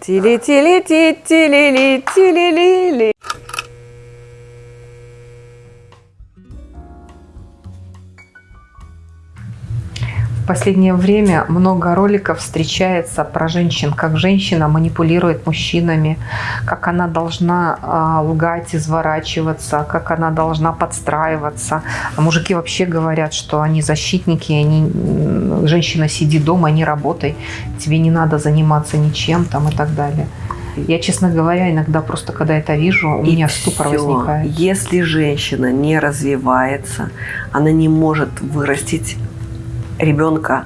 Тили-тили-ти-тили-ли-тили-ли-ли. В последнее время много роликов встречается про женщин, как женщина манипулирует мужчинами, как она должна а, лгать, изворачиваться, как она должна подстраиваться. А мужики вообще говорят, что они защитники, они, женщина сиди дома, не работай, тебе не надо заниматься ничем там и так далее. Я, честно говоря, иногда просто, когда это вижу, у И меня ступор всё. возникает. Если женщина не развивается, она не может вырастить ребенка,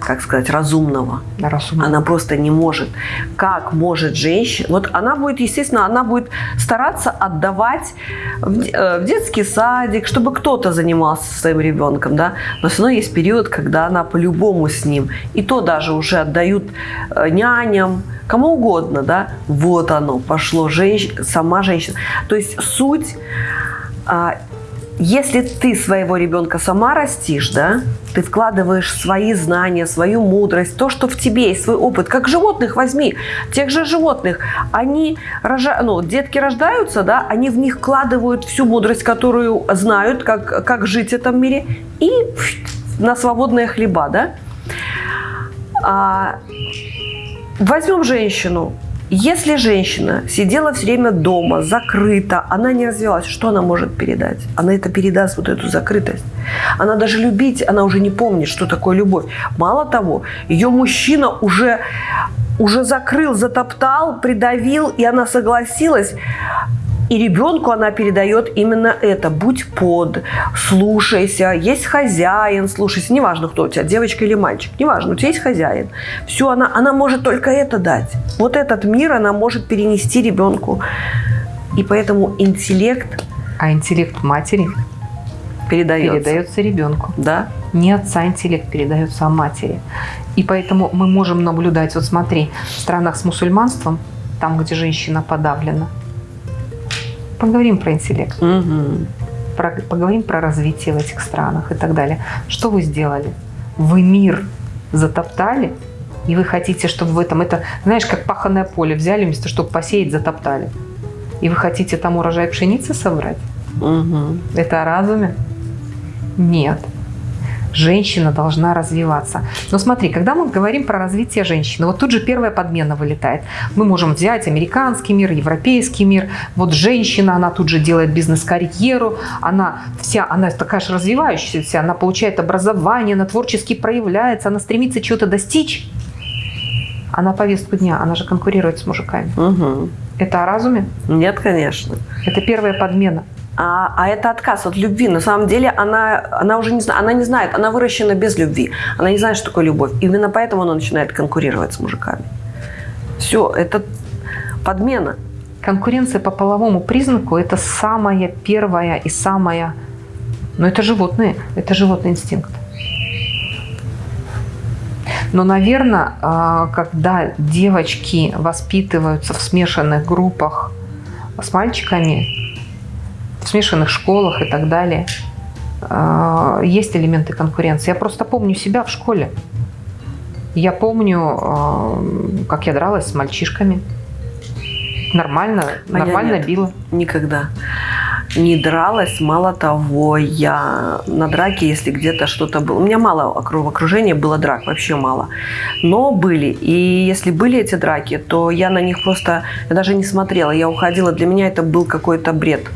как сказать, разумного. Разумно. Она просто не может. Как может женщина... Вот она будет, естественно, она будет стараться отдавать в, э, в детский садик, чтобы кто-то занимался своим ребенком, да. Но все равно есть период, когда она по-любому с ним. И то даже уже отдают э, няням, кому угодно, да. Вот оно, пошло женщ... сама женщина. То есть суть... если ты своего ребенка сама растишь, да, ты вкладываешь свои знания, свою мудрость, то, что в тебе есть, свой опыт, как животных возьми, тех же животных, они, рожа... ну, детки рождаются, да, они в них вкладывают всю мудрость, которую знают, как, как жить в этом мире, и на свободные хлеба, да. А, возьмем женщину, если женщина сидела все время дома, закрыта, она не развивалась, что она может передать? Она это передаст, вот эту закрытость. Она даже любить, она уже не помнит, что такое любовь. Мало того, ее мужчина уже, уже закрыл, затоптал, придавил, и она согласилась. И ребенку она передает именно это. Будь под, слушайся, есть хозяин, слушайся. Неважно, кто у тебя, девочка или мальчик. Неважно, у тебя есть хозяин. Все, она, она может только это дать. Вот этот мир она может перенести ребенку. И поэтому интеллект А интеллект матери передается. передается ребенку. Да? Не отца интеллект передается, а матери. И поэтому мы можем наблюдать, вот смотри, в странах с мусульманством, там, где женщина подавлена, поговорим про интеллект, Мгм. про- поговорим про развитие в этих странах и так далее. Что вы сделали? Вы мир затоптали, и вы хотите, чтобы в этом, это, знаешь, как паханное поле взяли, вместо чтобы посеять, затоптали. И вы хотите там урожай пшеницы собрать? Мгм. Это о разуме? Нет. Женщина должна развиваться. Но смотри, когда мы говорим про развитие женщины, вот тут же первая подмена вылетает. Мы можем взять американский мир, европейский мир. Вот женщина, она тут же делает бизнес-карьеру, она вся, она такая же развивающаяся, она получает образование, она творчески проявляется, она стремится чего-то достичь. А на повестку дня она же конкурирует с мужиками. Мгм. Это о разуме? Нет, конечно. Это первая подмена. А, а это отказ от любви. На самом деле она, она уже не она не знает, она выращена без любви. Она не знает, что такое любовь. Именно поэтому она начинает конкурировать с мужиками. Все, это подмена. Конкуренция по половому признаку – это самая первая и самая… Но это животные, это животный инстинкт. Но, наверное, когда девочки воспитываются в смешанных группах с мальчиками, в смешанных школах и так далее, а, есть элементы конкуренции. Я просто помню себя в школе. Я помню, а, как я дралась с мальчишками. Нормально, А нормально нет. била. Никогда не дралась. Мало того, я на драке, если где-то что-то было... У меня мало в окружении было драк, вообще мало. Но были. И если были эти драки, то я на них просто... Я даже не смотрела, я уходила. Для меня это был какой-то бред.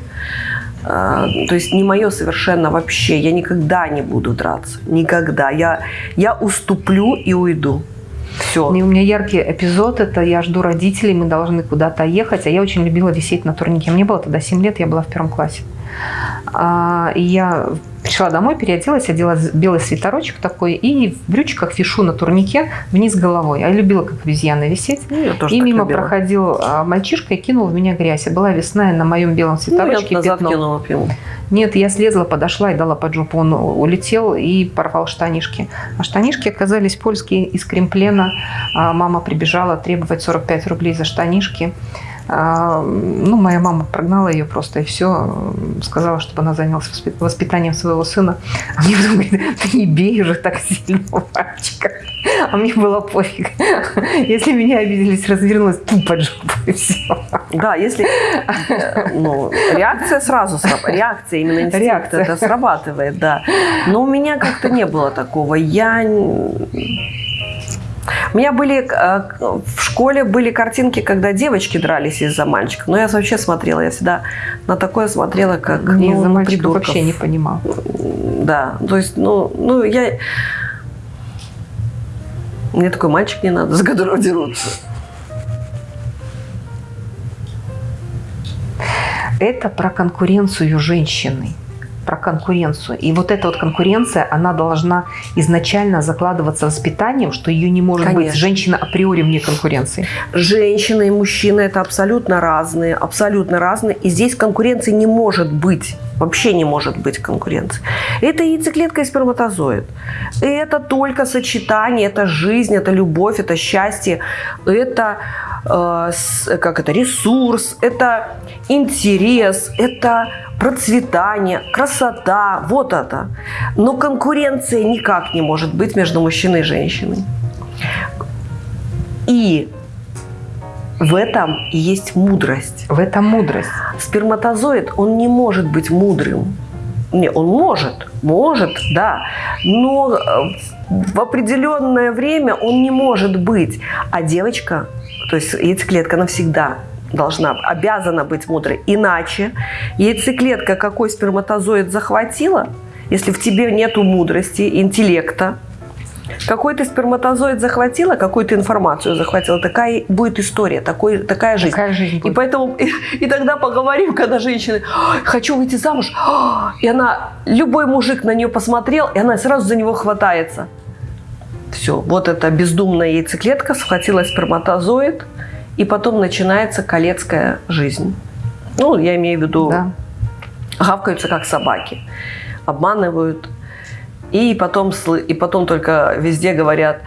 А, То есть не мое совершенно вообще. Я никогда не буду драться. Никогда. Я, я уступлю и уйду. Все. У меня яркий эпизод, это я жду родителей, мы должны куда-то ехать, а я очень любила висеть на турнике. Мне было тогда 7 лет, я была в первом классе. А, И я пришла домой, переоделась, одела белый свитерочек такой и в брючках вишу на турнике вниз головой. Я любила как обезьяна висеть. Ну, я тоже И мимо любила. проходил а, мальчишка и кинул в меня грязь. И была весна, и на моем белом Ну, свитерочке я назад пятно. кинула. Нет, я слезла, подошла и дала под жопу. Он улетел и порвал штанишки. А штанишки оказались польские из кремплена. А Мама прибежала требовать 45 рублей за штанишки. А, ну, моя мама прогнала ее просто и все, сказала, чтобы она занялась воспитанием своего сына. А мне потом говорит, ты не бей уже так сильно мальчика. А мне было пофиг. Если меня обиделись, развернулась, тупо жопу и все. Да, если ну, реакция сразу срабатывает. Реакция именно инстинкт реакция. это срабатывает, да. Но у меня как-то не было такого. Я у меня были э, в школе были картинки, когда девочки дрались из-за мальчиков. Но я вообще смотрела, я всегда на такое смотрела, как не ну, из-за мальчиков вообще не понимал. Да, то есть, ну, ну я мне такой мальчик не надо, за которого дерутся. Это про конкуренцию женщины про конкуренцию. И вот эта вот конкуренция, она должна изначально закладываться воспитанием, что ее не может Конечно. быть женщина априори вне конкуренции. Женщина и мужчина – это абсолютно разные, абсолютно разные. И здесь конкуренции не может быть. Вообще не может быть конкуренции. Это яйцеклетка и сперматозоид. Это только сочетание, это жизнь, это любовь, это счастье, это э, как это, ресурс, это интерес, это процветание, красота, вот это. Но конкуренция никак не может быть между мужчиной и женщиной. И в этом есть мудрость. В этом мудрость. Сперматозоид, он не может быть мудрым. Не, он может, может, да, но э, в определенное время он не может быть. А девочка, то есть яйцеклетка навсегда должна, обязана быть мудрой. Иначе яйцеклетка какой сперматозоид захватила, если в тебе нету мудрости, интеллекта, какой ты сперматозоид захватила, какую ты информацию захватила, такая будет история, такой, такая жизнь. Такая жизнь будет. И поэтому и, и тогда поговорим, когда женщины хочу выйти замуж, и она любой мужик на нее посмотрел, и она сразу за него хватается. Все, вот эта бездумная яйцеклетка схватила сперматозоид, и потом начинается колецкая жизнь. Ну, я имею в виду, да. гавкаются как собаки, обманывают. И потом, и потом только везде говорят,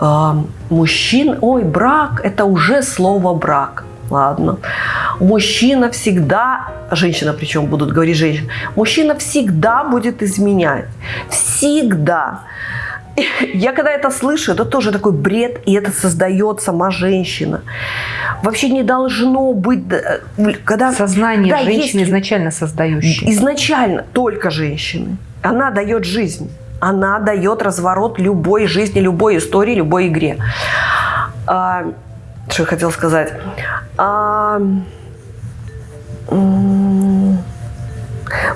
э, мужчин, ой, брак, это уже слово брак. Ладно. Мужчина всегда, женщина причем будут говорить женщина, мужчина всегда будет изменять. Всегда. Я когда это слышу, это тоже такой бред, и это создает сама женщина. Вообще не должно быть... Э, когда, Сознание да, женщины есть, изначально создающей. Изначально только женщины. Она дает жизнь. Она дает разворот любой жизни, любой истории, любой игре. А, что я хотела сказать? А,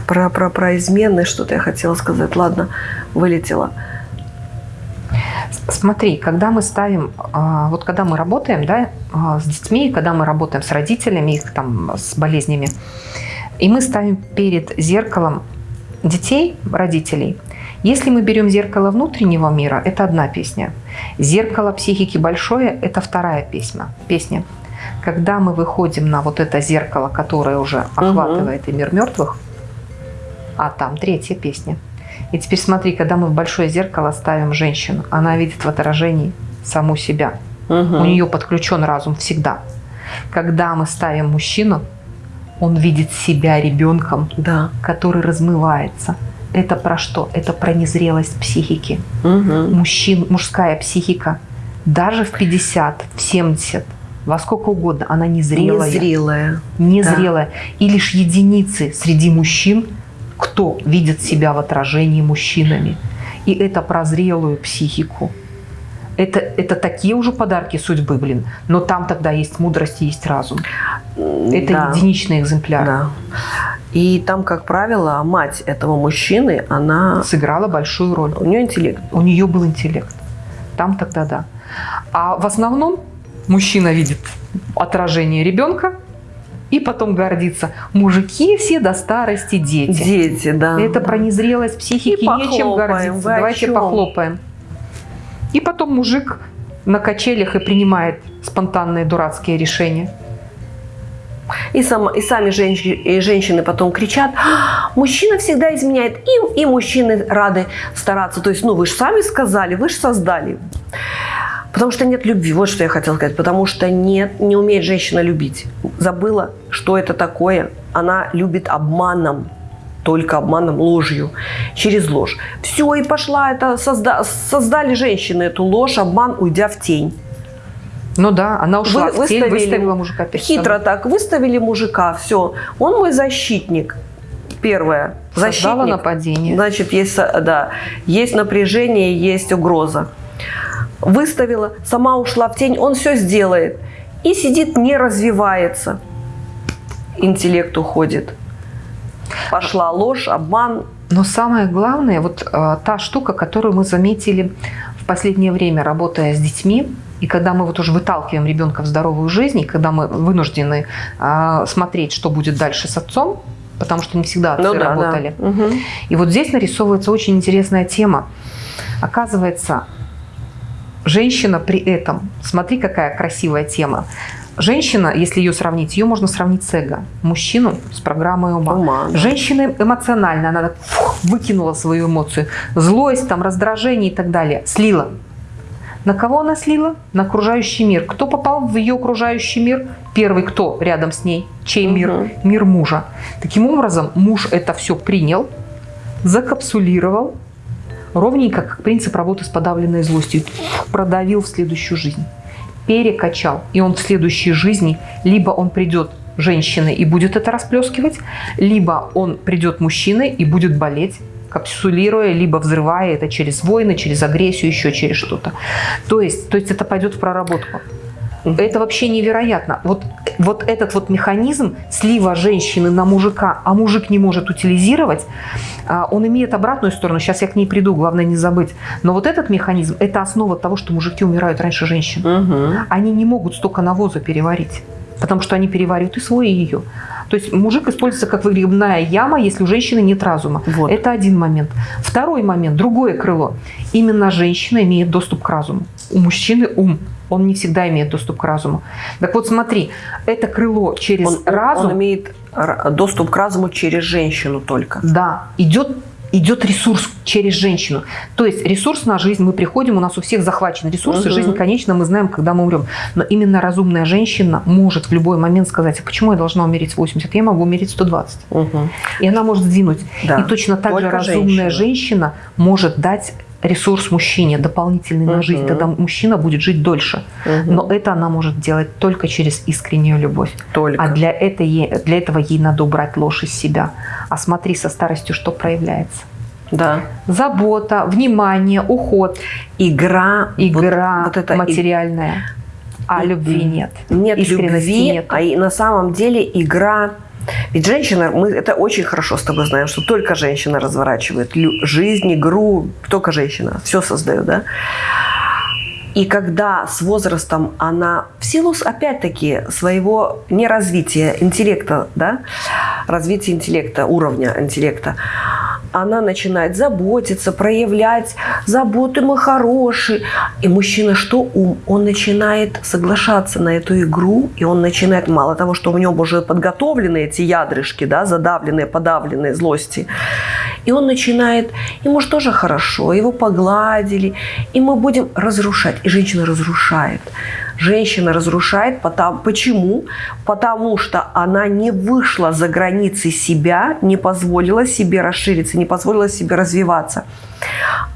про, про, про измены что-то я хотела сказать. Ладно, вылетела. Смотри, когда мы ставим, а, вот когда мы работаем да, а, с детьми, когда мы работаем с родителями, их там с болезнями, и мы ставим перед зеркалом детей, родителей, если мы берем зеркало внутреннего мира, это одна песня. Зеркало психики большое – это вторая песня. песня. Когда мы выходим на вот это зеркало, которое уже охватывает угу. и мир мертвых, а там третья песня – и теперь смотри, когда мы в большое зеркало ставим женщину, она видит в отражении саму себя. Угу. У нее подключен разум всегда. Когда мы ставим мужчину, он видит себя ребенком, да. который размывается. Это про что? Это про незрелость психики. Угу. Мужчин, мужская психика даже в 50, в 70, во сколько угодно, она незрелая. Незрелая. Незрелая. Да. И лишь единицы среди мужчин кто видит себя в отражении мужчинами. И это про зрелую психику. Это, это такие уже подарки судьбы, блин. Но там тогда есть мудрость и есть разум. Это да. единичный экземпляр. Да. И там, как правило, мать этого мужчины, она... Сыграла большую роль. У нее интеллект. У нее был интеллект. Там тогда да. А в основном мужчина видит отражение ребенка, и потом гордиться. Мужики все до старости дети. Дети, да. Это про незрелость психики, и нечем гордиться. Давайте похлопаем. И потом мужик на качелях и принимает спонтанные дурацкие решения. И, сам, и сами женщины, и женщины потом кричат, «А, мужчина всегда изменяет, и, и мужчины рады стараться. То есть, ну вы же сами сказали, вы же создали. Потому что нет любви. Вот что я хотела сказать. Потому что нет, не умеет женщина любить. Забыла, что это такое. Она любит обманом только обманом, ложью, через ложь. Все, и пошла это, созда, создали женщины эту ложь, обман, уйдя в тень. Ну да, она ушла Вы, в тень, выставила мужика перед Хитро собой. так, выставили мужика, все. Он мой защитник. Первое. Создала Защитник. нападение. Значит, есть, да, есть напряжение, есть угроза. Выставила, сама ушла в тень, он все сделает. И сидит, не развивается. Интеллект уходит. Пошла ложь, обман. Но самое главное, вот э, та штука, которую мы заметили в последнее время, работая с детьми, и когда мы вот уже выталкиваем ребенка в здоровую жизнь, и когда мы вынуждены э, смотреть, что будет дальше с отцом, потому что не всегда отцы Ну да, да. работали. Мгм. И вот здесь нарисовывается очень интересная тема. Оказывается, женщина при этом, смотри, какая красивая тема. Женщина, если ее сравнить, ее можно сравнить с эго. Мужчину с программой ума. Ума, да. Женщина эмоциональная, она так фух, выкинула свою эмоцию. Злость, там, раздражение и так далее. Слила. На кого она слила? На окружающий мир. Кто попал в ее окружающий мир? Первый кто рядом с ней? Чей мир? Мгм. Мир мужа. Таким образом, муж это все принял, закапсулировал, ровненько, как принцип работы с подавленной злостью, продавил в следующую жизнь, перекачал. И он в следующей жизни либо он придет женщиной и будет это расплескивать, либо он придет мужчиной и будет болеть, капсулируя, либо взрывая это через войны, через агрессию, еще через что-то. То есть, то есть это пойдет в проработку. Это вообще невероятно. Вот, вот этот вот механизм слива женщины на мужика, а мужик не может утилизировать, а, он имеет обратную сторону. Сейчас я к ней приду, главное не забыть. Но вот этот механизм – это основа того, что мужики умирают раньше женщин. Мгм. Они не могут столько навоза переварить, потому что они переваривают и свой, и ее. То есть мужик используется как выгребная яма, если у женщины нет разума. Вот. Это один момент. Второй момент, другое крыло. Именно женщина имеет доступ к разуму. У мужчины ум. Он не всегда имеет доступ к разуму. Так вот смотри, это крыло через Он, разум, он имеет доступ к разуму через женщину только. да, идет идет ресурс через женщину. То есть ресурс на жизнь, мы приходим, у нас у всех захвачен ресурс, и Мгм. жизнь, конечно, мы знаем, когда мы умрем. Но именно разумная женщина может в любой момент сказать, а почему я должна умереть в 80, я могу умереть в 120. Мгм. И она может сдвинуть. Да. И точно так же Только разумная женщина. женщина может дать ресурс мужчине дополнительный на жизнь, тогда мужчина будет жить дольше. Но это она может делать только через искреннюю любовь. Только. А для, это ей- для этого ей надо убрать ложь из себя. А смотри со старостью, что проявляется. Да. Забота, внимание, уход, Игра. игра вот, вот это и- материальная. А И- любви нет. Нет Искренности любви, нет. а и на самом деле игра... Ведь женщина, мы это очень хорошо с тобой знаем, что только женщина разворачивает жизнь, игру, только женщина все создает, да? И когда с возрастом она, в силу, опять-таки, своего неразвития интеллекта, да, развития интеллекта, уровня интеллекта, она начинает заботиться, проявлять заботы мы хорошие. И мужчина что ум? Он начинает соглашаться на эту игру, и он начинает, мало того, что у него уже подготовлены эти ядрышки, да, задавленные, подавленные злости, и он начинает, ему же тоже хорошо, его погладили, и мы будем разрушать. Женщина разрушает. Женщина разрушает, потому, почему? Потому что она не вышла за границы себя, не позволила себе расшириться, не позволила себе развиваться.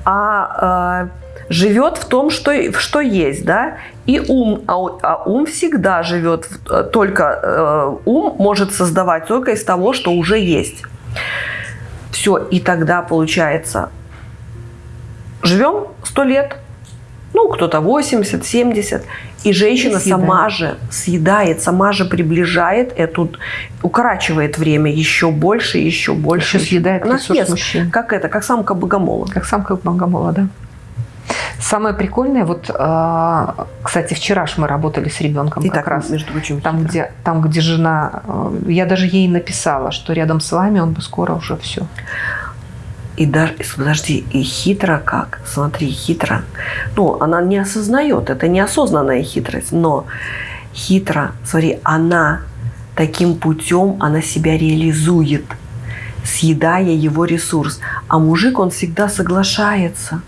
А э, живет в том, что, что есть, да, и ум, а, а ум всегда живет, в- э, только э, ум может создавать только из того, что уже есть. Все, и тогда получается, живем сто лет, ну, кто-то 80, 70, и женщина И съедает. сама же съедает, сама же приближает эту, укорачивает время еще больше, еще больше. Еще съедает Она ресурс съест. мужчин. Как это, как самка богомола. Как самка богомола, да. Самое прикольное, вот, а, кстати, вчера ж мы работали с ребенком И как так, раз. между прочим, Там где, там, где жена, э, я даже ей написала, что рядом с вами он бы скоро уже все. И даже, подожди, и хитро как? Смотри, хитро. Ну, она не осознает, это неосознанная хитрость, но хитро, смотри, она таким путем, она себя реализует, съедая его ресурс. А мужик, он всегда соглашается.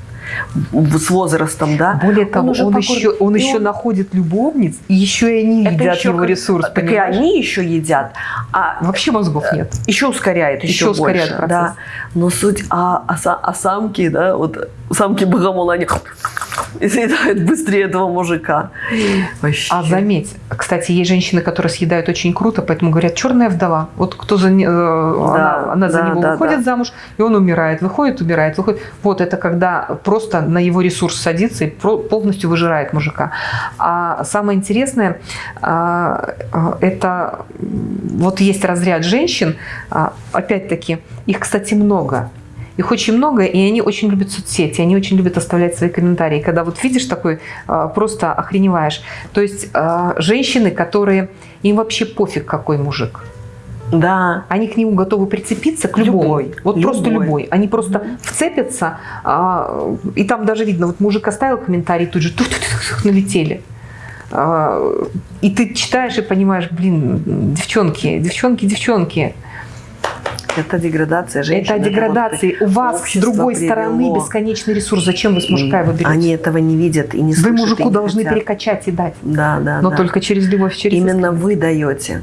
С возрастом, да. Более того, он, он еще, он еще он... находит любовниц, и еще и они Это едят еще его как... ресурс. Так понимаешь? и они еще едят. А Вообще мозгов нет. Еще ускоряет, еще, еще ускоряет больше. Процесс. Да. Но суть, а, а, а самки, да, вот самки богомола, они и съедают быстрее этого мужика. Вообще. А заметь, кстати, есть женщины, которые съедают очень круто, поэтому говорят, черная вдова. Вот кто за, э, да, она, она да, за него да, выходит да. замуж, и он умирает, выходит, умирает, выходит. Вот это когда просто на его ресурс садится и полностью выжирает мужика. А самое интересное, а, а, это вот есть разряд женщин, а, опять-таки, их, кстати, много. Их очень много, и они очень любят соцсети, они очень любят оставлять свои комментарии. Когда вот видишь такой, а, просто охреневаешь. То есть а, женщины, которые, им вообще пофиг, какой мужик. Да. Они к нему готовы прицепиться, к любому. Любой. Вот любой. просто любой. Они просто mm вцепятся, а, и там даже видно, вот мужик оставил комментарий, тут же налетели. и ты читаешь и понимаешь, блин, девчонки, девчонки, девчонки. Это деградация женщины. Это деградация. У вас с другой привело. стороны бесконечный ресурс. Зачем вы с мужика его берете? Они этого не видят и не слышат. Вы мужику должны хотят. перекачать и дать. Да, да. Но да. только через любовь, через Именно искренность. вы даете.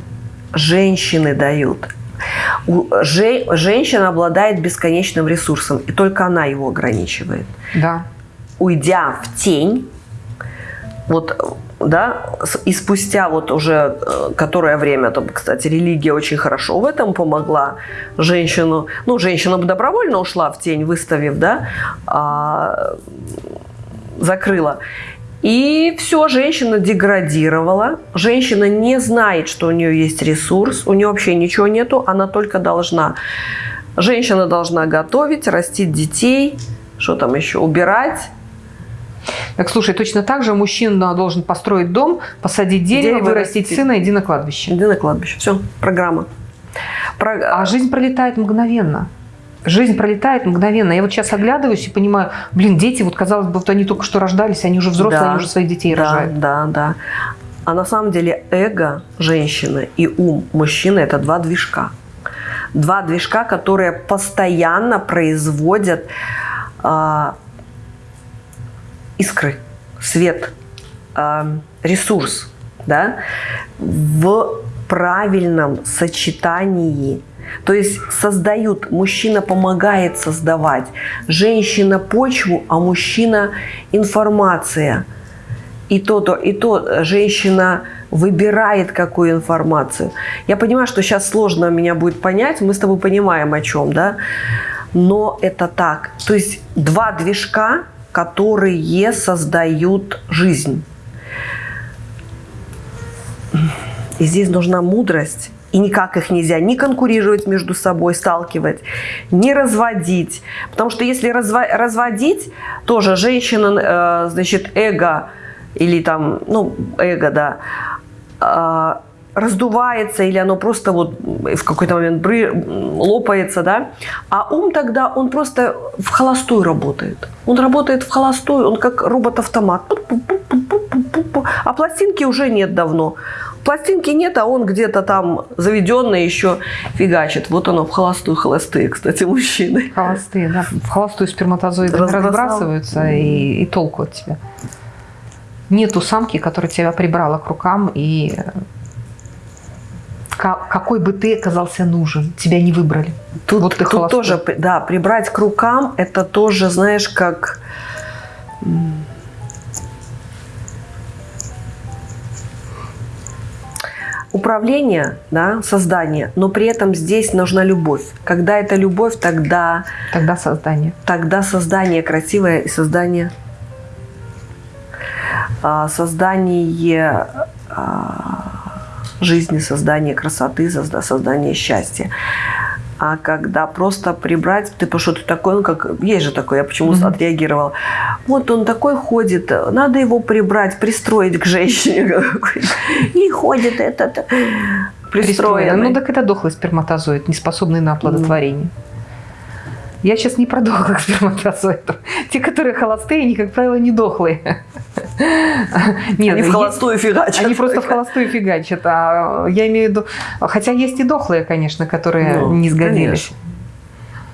Женщины дают. Же, женщина обладает бесконечным ресурсом, и только она его ограничивает. Да. Уйдя в тень, вот да, и спустя вот уже э, которое время, там, кстати, религия очень хорошо в этом помогла женщину, ну, женщина бы добровольно ушла в тень, выставив, да, а, закрыла. И все, женщина деградировала, женщина не знает, что у нее есть ресурс, у нее вообще ничего нету, она только должна. Женщина должна готовить, растить детей, что там еще, убирать, так, слушай, точно так же мужчина должен построить дом, посадить дерево, дерево вырастить растить. сына, иди на кладбище. Иди на кладбище. Все, программа. Про... А жизнь пролетает мгновенно. Жизнь пролетает мгновенно. Я вот сейчас оглядываюсь и понимаю, блин, дети, вот казалось бы, вот они только что рождались, они уже взрослые, да, они уже своих детей да, рожают. Да, да. А на самом деле эго женщины и ум мужчины – это два движка. Два движка, которые постоянно производят а, искры, свет, ресурс да, в правильном сочетании. То есть создают, мужчина помогает создавать, женщина почву, а мужчина информация. И то, то, и то женщина выбирает какую информацию. Я понимаю, что сейчас сложно меня будет понять, мы с тобой понимаем о чем, да? Но это так. То есть два движка – которые создают жизнь. И здесь нужна мудрость. И никак их нельзя ни конкурировать между собой, сталкивать, ни разводить. Потому что если разво разводить, тоже женщина, э, значит, эго, или там, ну, эго, да, э, раздувается или оно просто вот в какой-то момент лопается, да, а ум тогда, он просто в холостую работает. Он работает в холостую, он как робот-автомат. А пластинки уже нет давно. Пластинки нет, а он где-то там заведенный еще фигачит. Вот оно в холостую, холостые, кстати, мужчины. Холостые, да. В холостую сперматозоиды разбрасываются и, и толку от тебя. Нету самки, которая тебя прибрала к рукам и какой бы ты оказался нужен, тебя не выбрали. Тут, вот ты тут тоже, да, прибрать к рукам, это тоже, знаешь, как... Управление, да, создание, но при этом здесь нужна любовь. Когда это любовь, тогда... Тогда создание. Тогда создание красивое и создание... А, создание а, жизни, создания красоты, создания счастья. А когда просто прибрать, ты что ты такой, ну как, есть же такой, я почему mm-hmm. отреагировала. Вот он такой ходит, надо его прибрать, пристроить к женщине. И ходит этот пристроенный. Ну так это дохлый сперматозоид, не способный на оплодотворение. Я сейчас не про дохлых сперматозоидов. Те, которые холостые, они, как правило, не дохлые. Нет, они в холостую фигачат. Они просто в холостую фигачат. А я имею в виду... Хотя есть и дохлые, конечно, которые ну, не сгодились.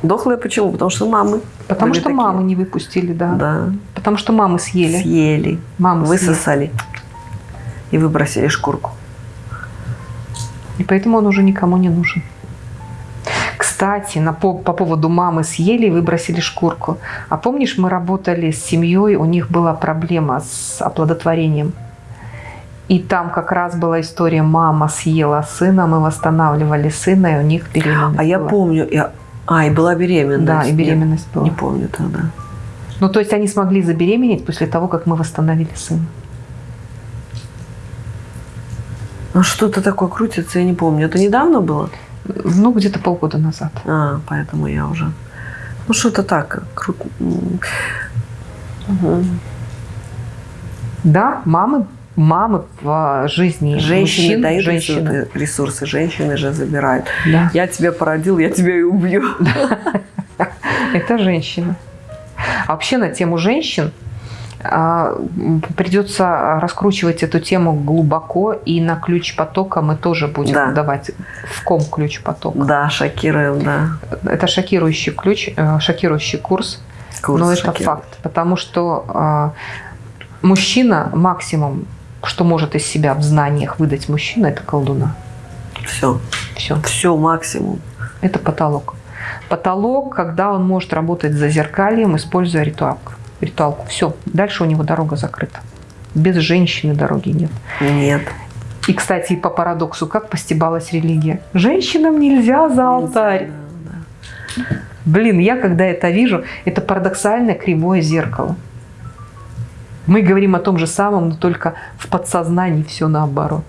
Дохлые почему? Потому что мамы. Потому что такие. мамы не выпустили, да. Да. Потому что мамы съели. Съели. Мамы съели. Высосали. И выбросили шкурку. И поэтому он уже никому не нужен. Кстати, на, по, по поводу мамы съели и выбросили шкурку. А помнишь, мы работали с семьей, у них была проблема с оплодотворением. И там как раз была история, мама съела сына, мы восстанавливали сына, и у них беременность А я была. помню, я... а, и была беременность. Да, и беременность была. Не помню тогда. Ну, то есть они смогли забеременеть после того, как мы восстановили сына. Ну, что-то такое крутится, я не помню. Это недавно было? Ну, где-то полгода назад. А, поэтому я уже... Ну, что-то так. Круто. Да, мамы, мамы в жизни Женщины мужчин, дают женщины. ресурсы, ресурсы, женщины же забирают. Да. Я тебя породил, я тебя и убью. Это женщина. А вообще на тему женщин придется раскручивать эту тему глубоко, и на ключ потока мы тоже будем Да. давать в ком ключ потока. Да, шокируем, да. Это шокирующий ключ, э, шокирующий курс, Курс но это шокирует. факт, потому что а, мужчина максимум, что может из себя в знаниях выдать мужчина, это колдуна. Все, Все. все максимум. Это потолок. Потолок, когда он может работать за зеркальем, используя ритуалку. Ритуалку. Все, дальше у него дорога закрыта. Без женщины дороги нет. Нет. И, кстати, по парадоксу, как постебалась религия? Женщинам нельзя за алтарь. Да. Блин, я когда это вижу, это парадоксальное кривое зеркало. Мы говорим о том же самом, но только в подсознании все наоборот.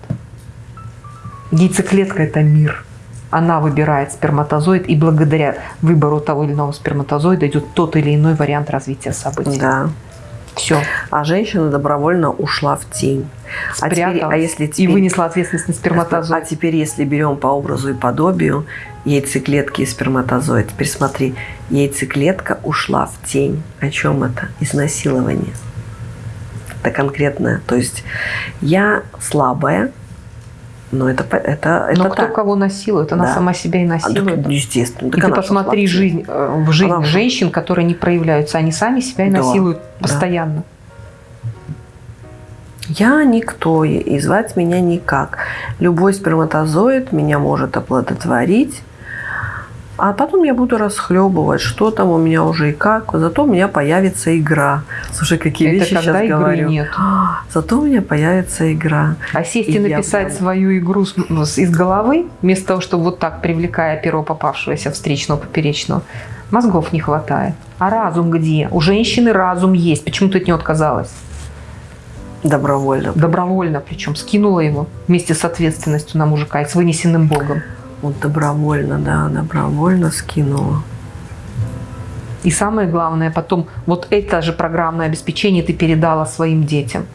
Яйцеклетка – это мир. Она выбирает сперматозоид, и благодаря выбору того или иного сперматозоида идет тот или иной вариант развития событий. Да. Все. А женщина добровольно ушла в тень. А, теперь, а если и теперь, вынесла ответственность на а сперматозоид. теперь, если берем по образу и подобию яйцеклетки и сперматозоид, теперь смотри, яйцеклетка ушла в тень. О чем это? Изнасилование. Это конкретное. То есть я слабая, но это, это, это Но кто так. кого насилует, она Да. сама себя и А, насилует. так, естественно. И Так ты она что, посмотри тень? жизнь, э, в жизнь Она- женщин, которые не проявляются. Они сами себя и Да, насилуют да. постоянно. Я никто, и звать меня никак. Любой сперматозоид меня может оплодотворить, а потом я буду расхлебывать, что там у меня уже и как. Зато у меня появится игра. Слушай, какие Это вещи когда сейчас игры говорю. нет. Зато у меня появится игра. А сесть и, И написать прям- свою игру ну, из головы, вместо того, чтобы вот так, привлекая перо попавшегося встречного, поперечного, мозгов не хватает. А разум где? У женщины разум есть. Почему ты от него отказалась? Добровольно. Добровольно причем. Скинула его вместе с ответственностью на мужика и с вынесенным Богом. Вот добровольно, да, добровольно скинула. И самое главное, потом вот это же программное обеспечение ты передала своим детям.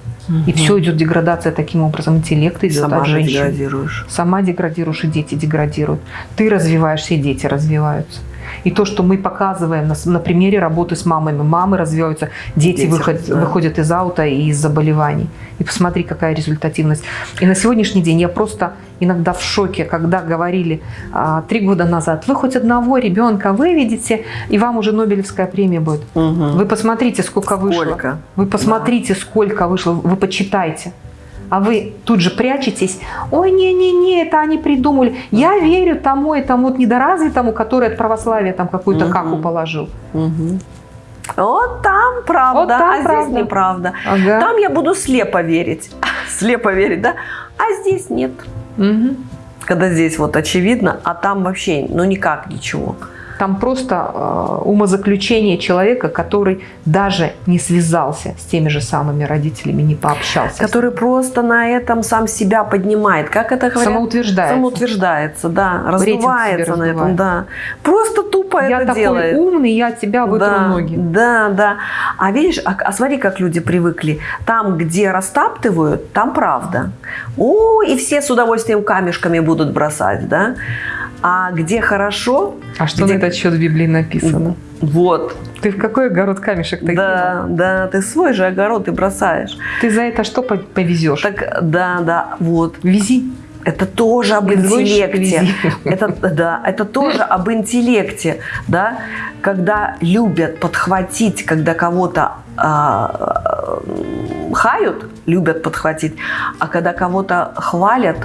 И все идет деградация таким образом. Интеллект идет Сама от же женщин. деградируешь. Сама деградируешь, и дети деградируют. Ты развиваешься, и дети развиваются. И то, что мы показываем на, на примере работы с мамами. Мамы развиваются, дети, Дети, выходят, да. выходят из аута и из заболеваний. И посмотри, какая результативность. И на сегодняшний день я просто иногда в шоке, когда говорили а, три года назад, вы хоть одного ребенка выведете, и вам уже Нобелевская премия будет. Мгм. Вы посмотрите, сколько, вышло. Сколько? Вы посмотрите, сколько вышло. Вы почитайте. А вы тут же прячетесь. Ой, не-не-не, это они придумали. Я верю тому и тому вот недоразвитому, который от православия там какую-то Мгм. каку положил. Мгм. Вот там правда, Вот там а здесь правда. неправда. Ага. Там я буду слепо верить. Слепо верить, да? А здесь нет. Мгм. Когда здесь вот очевидно, а там вообще, ну никак ничего. Там просто э, умозаключение человека, который даже не связался с теми же самыми родителями, не пообщался. Который просто на этом сам себя поднимает. Как это говорят? самоутверждается. Самоутверждается, да. Раздувается на этом, да. Просто тупо Я это такой делает. умный, я тебя вытру да, ноги. Да, да. А видишь, а, а смотри, как люди привыкли. Там, где растаптывают, там правда. О, и все с удовольствием камешками будут бросать, да? А где хорошо, А что Где- на этот счет в Библии написано? вот, Ты в какой огород камешек ты да, да, ты свой же огород и бросаешь. Ты за это что по- повезешь? Так, да, да, вот. Вези. Это тоже об интеллекте. Это, да, это тоже об интеллекте, да, когда любят подхватить, когда кого-то э, хают, любят подхватить, а когда кого-то хвалят,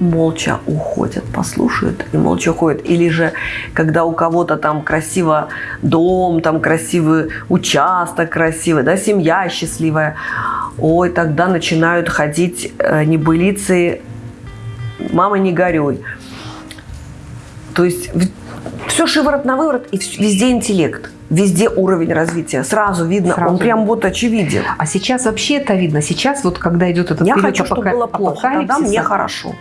молча уходят, послушают и молча уходят. Или же, когда у кого-то там красиво дом, там красивый участок красивый, да, семья счастливая, ой, тогда начинают ходить э, небылицы мама, не горюй. То есть все шиворот на выворот и везде интеллект. Везде уровень развития. Сразу видно, Сразу. он прям вот очевиден. А сейчас вообще это видно. Сейчас вот когда идет этот Я хочу, чтобы было плохо, тогда мне хорошо.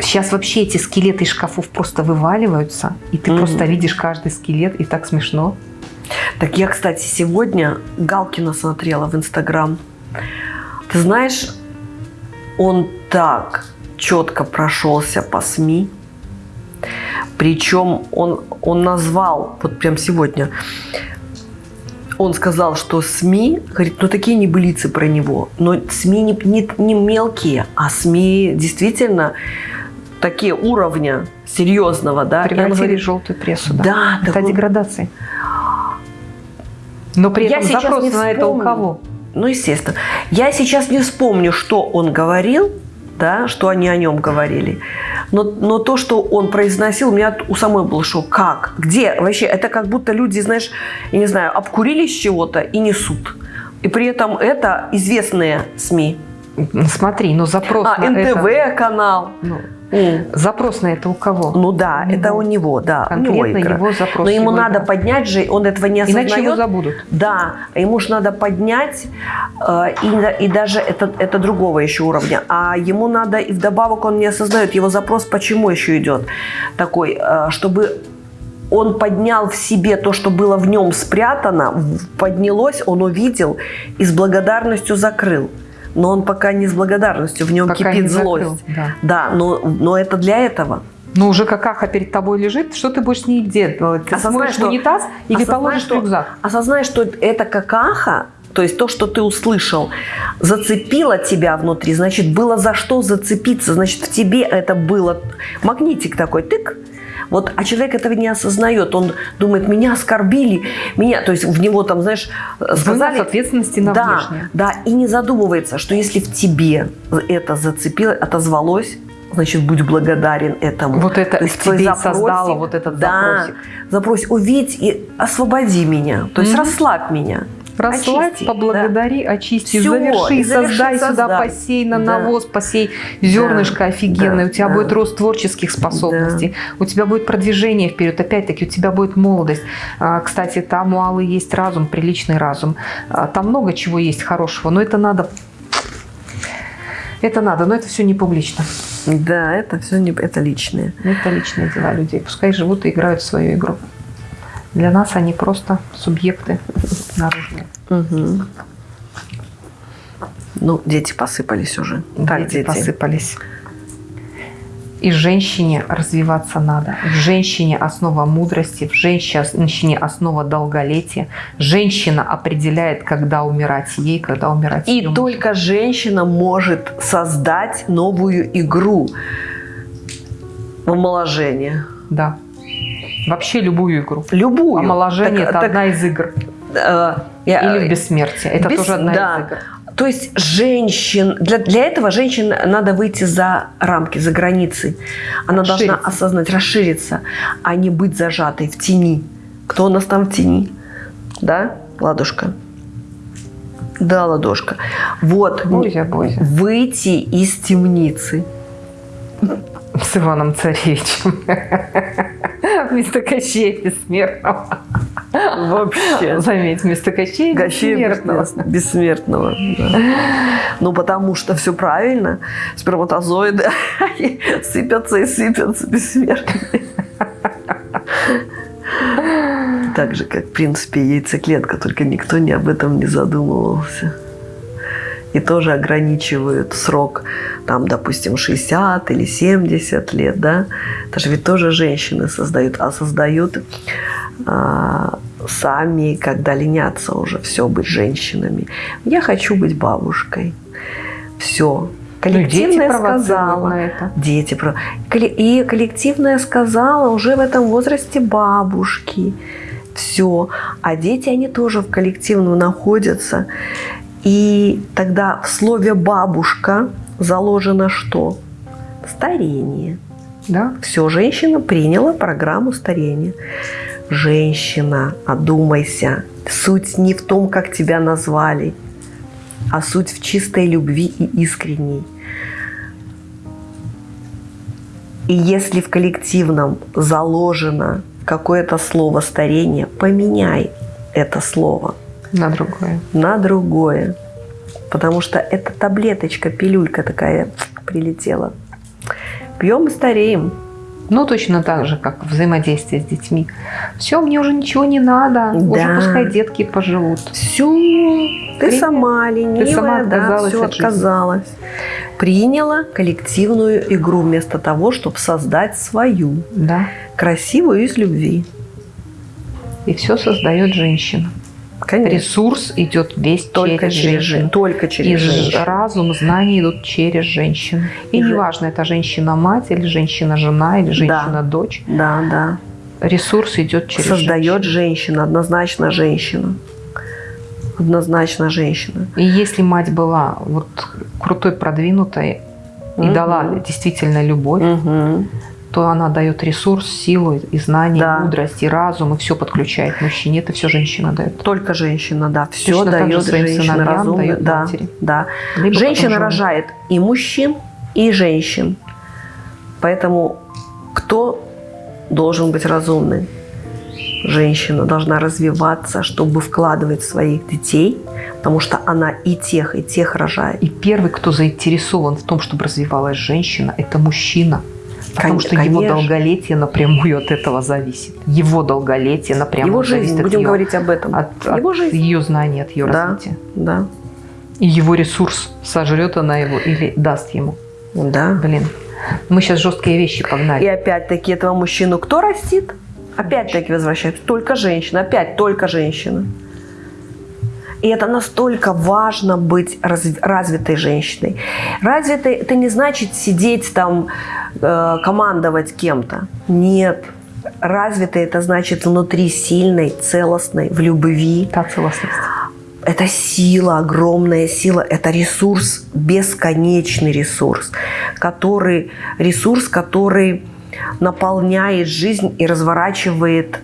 Сейчас вообще эти скелеты из шкафов просто вываливаются, и ты mm-hmm. просто видишь каждый скелет, и так смешно. Так я, кстати, сегодня Галкина смотрела в Инстаграм. Ты знаешь, он так четко прошелся по СМИ. Причем он, он назвал, вот прям сегодня, он сказал, что СМИ, говорит, ну такие небылицы про него, но СМИ не, не, не мелкие, а СМИ действительно такие уровня серьезного, да. Превратили говорит, желтую прессу, да. Да. Это такой... деградация. Но при этом Я запрос на это у кого? Ну, естественно. Я сейчас не вспомню, что он говорил, да, что они о нем говорили. Но, но то, что он произносил, у меня у самой был шок. Как? Где? Вообще, это как будто люди, знаешь, я не знаю, обкурились чего-то и несут. И при этом это известные СМИ. Смотри, но запрос а, на НТВ это... канал. Ну, Запрос на это у кого? Ну да, у это у него, да. Конкретно у него, его запрос. Но ему надо игра. поднять же, он этого не осознает. Иначе его забудут. Да, ему же надо поднять, э, и, и даже это, это другого еще уровня. А ему надо, и вдобавок он не осознает, его запрос почему еще идет такой, э, чтобы он поднял в себе то, что было в нем спрятано, поднялось, он увидел и с благодарностью закрыл но он пока не с благодарностью, в нем пока кипит злость. Закрыл, да, да но, но это для этого. Но уже какаха перед тобой лежит, что ты будешь с ней делать? Ты осознай, что, унитаз или осознай, положишь что, рюкзак? Осознай, что это какаха, то есть то, что ты услышал, зацепило тебя внутри, значит, было за что зацепиться, значит, в тебе это было магнитик такой, тык, вот, а человек этого не осознает. Он думает, меня оскорбили, меня, то есть в него там, знаешь, сказали... Вынос ответственности на да, внешнее. Да, и не задумывается, что если в тебе это зацепило, отозвалось, значит, будь благодарен этому. Вот это То есть тебе запросик, создало вот этот да, запросик. Запрось, увидь и освободи меня, то есть mm-hmm. расслабь меня. Расслабь, очисти, поблагодари, да. очисти, Все, заверши, заверши, создай сюда посей на да. навоз, посей зернышко да. офигенное, да. у тебя да. будет рост творческих способностей, да. у тебя будет продвижение вперед, опять-таки у тебя будет молодость. А, кстати, там у Аллы есть разум, приличный разум, а, там много чего есть хорошего, но это надо это надо, но это все не публично. Да, это все не это личные. Это личные дела людей. Пускай живут и играют в свою игру. Для нас они просто субъекты наружные. Угу. Ну, дети посыпались уже. Так, дети, дети посыпались. И женщине развиваться надо. В женщине основа мудрости, в женщине основа долголетия. Женщина определяет, когда умирать ей, когда умирать И только женщина может создать новую игру омоложение. Да. Вообще любую игру. Любую. Омоложение – это так, одна из игр. Э, я, Или в бессмертие. Это без, тоже одна да. из игр. То есть женщин, для, для этого женщин надо выйти за рамки, за границы. Она должна осознать, расшириться, а не быть зажатой в тени. Кто у нас там в тени? Да, Ладушка? Да, Ладошка. Вот. Бойся, бойся. Выйти из темницы. С Иваном Царевичем. Вместо Кощея Бессмертного. Вообще. Заметь, вместо Кощея, Кощея Бессмертного. Бессмертного, да. Ну, потому что все правильно. Сперматозоиды сыпятся и сыпятся бессмертные. Так же, как, в принципе, яйцеклетка, только никто не об этом не задумывался и тоже ограничивают срок, там, допустим, 60 или 70 лет, да, это же ведь тоже женщины создают, а создают а, сами, когда ленятся уже все быть женщинами. Я хочу быть бабушкой. Все. Коллективное Ну, дети сказала. на это. Дети. про- И коллективное сказала уже в этом возрасте бабушки. Все. А дети, они тоже в коллективном находятся. И тогда в слове «бабушка» заложено что? Старение. Да? Все, женщина приняла программу старения. Женщина, одумайся. Суть не в том, как тебя назвали, а суть в чистой любви и искренней. И если в коллективном заложено какое-то слово старение, поменяй это слово На другое. на другое. Потому что это таблеточка, пилюлька такая прилетела. Пьем и стареем. Ну, точно так же, как взаимодействие с детьми. Все, мне уже ничего не надо. Уже Да. пускай детки поживут. Все, ты Привет. сама ленивая, сама да, отказалась все от жизни. отказалась. Приняла коллективную игру вместо того, чтобы создать свою, Да. красивую из любви. И все создает женщина. Конечно. Ресурс идет весь Только через через, женщину. жен- только И через ж- женщину. разум, знания идут через женщину. И И неважно, это женщина-мать, или женщина-жена, или женщина-дочь. Да, да. Ресурс идет через Создает женщину. женщина, однозначно женщина. Однозначно женщина. И если мать была вот крутой, продвинутой и Мгм. дала действительно любовь, Мгм. То она дает ресурс, силу и знания, Да. мудрость, и разум, и все подключает мужчине. Это все женщина дает. Только женщина, да. Все Точно дает своим женщина сыновьям разумная. дает Да, матери. да. Либо Женщина рожает и мужчин, и женщин. Поэтому кто должен быть разумным? Женщина должна развиваться, чтобы вкладывать в своих детей, потому что она и тех, и тех рожает. И первый, кто заинтересован в том, чтобы развивалась женщина, это мужчина. Потому Кон- что его конечно. долголетие напрямую от этого зависит. Его долголетие напрямую Его зависит жизнь, от будем ее, говорить об этом. от, Его от жизнь. ее знаний, от ее Да. развития. Да, И его ресурс, сожрет она его или даст ему. да. Блин, мы сейчас жесткие вещи И погнали. опять-таки этого мужчину кто растит? Опять-таки возвращается. Только женщина. Опять только женщина. И это настолько важно быть разв- развитой женщиной. Развитой это не значит сидеть там, э, командовать кем-то. Нет. Развитой это значит внутри сильной, целостной, в любви. Та целостность. Это сила, огромная сила, это ресурс, бесконечный ресурс, который, ресурс, который наполняет жизнь и разворачивает.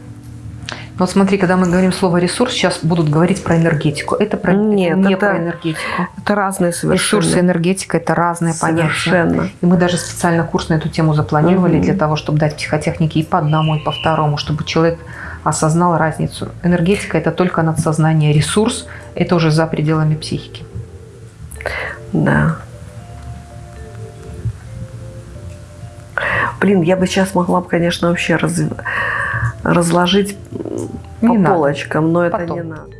Но вот смотри, когда мы говорим слово ресурс, сейчас будут говорить про энергетику. Это про, Нет, не это про энергетику. Это разные Ресурс и энергетика – это разные понятия. Совершенно. И мы даже специально курс на эту тему запланировали Мгм. для того, чтобы дать психотехники и по одному, и по второму, чтобы человек осознал разницу. Энергетика – это только надсознание. Ресурс – это уже за пределами психики. Да. Блин, я бы сейчас могла бы, конечно, вообще раз- разложить Не по надо. полочкам, но это Потом. не надо.